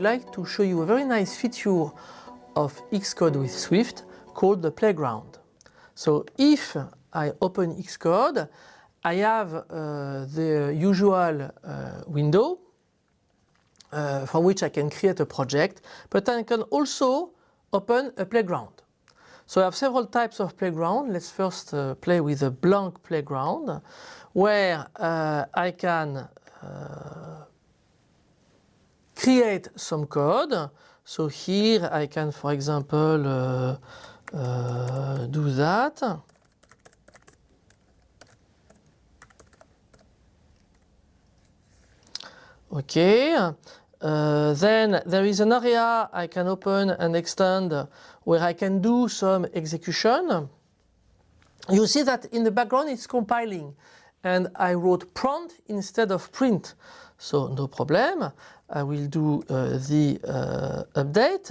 like to show you a very nice feature of Xcode with Swift called the playground. So if I open Xcode, I have uh, the usual uh, window uh, from which I can create a project, but I can also open a playground. So I have several types of playground. Let's first uh, play with a blank playground where uh, I can uh, create some code. So here I can, for example, uh, uh, do that. Okay, uh, then there is an area I can open and extend where I can do some execution. You see that in the background it's compiling and I wrote prompt instead of print. So no problem, I will do uh, the uh, update,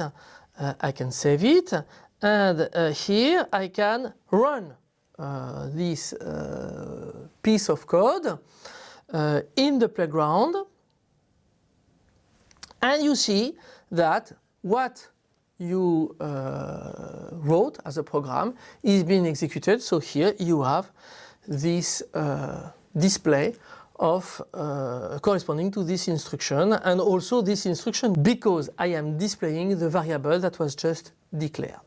uh, I can save it. And here I can run this piece of code in the playground. And you see that what you uh, wrote as a program is being executed. So here you have this uh, display of uh, corresponding to this instruction and also this instruction because I am displaying the variable that was just declared.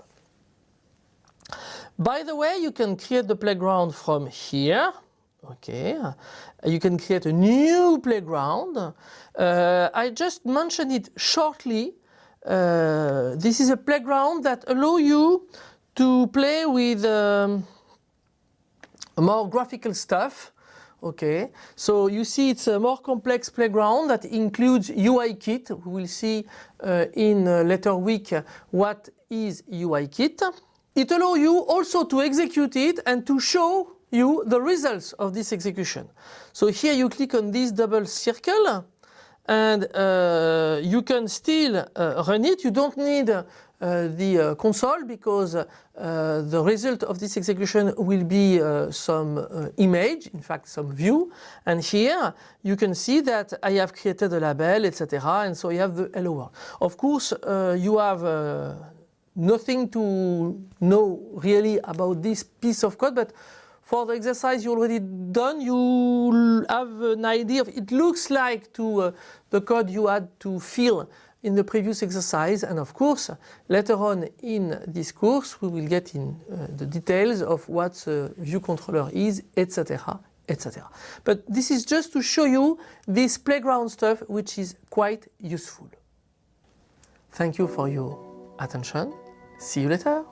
By the way, you can create the playground from here Okay, you can create a new playground. Uh, I just mentioned it shortly. Uh, this is a playground that allow you to play with um, more graphical stuff. Okay, so you see it's a more complex playground that includes UIKit. We will see uh, in a later week what is UIKit. It allows you also to execute it and to show you the results of this execution. So here you click on this double circle and uh, you can still uh, run it. You don't need uh, the uh, console because uh, the result of this execution will be uh, some image, in fact some view. And here you can see that I have created a label, etc. And so you have the hello world. Of course, you have nothing to know really about this piece of code, but for the exercise you already done, you have an idea of, it looks like to uh, the code you had to fill in the previous exercise and of course later on in this course we will get in uh, the details of what the view controller is etc etc. But this is just to show you this playground stuff which is quite useful. Thank you for your attention. See you later.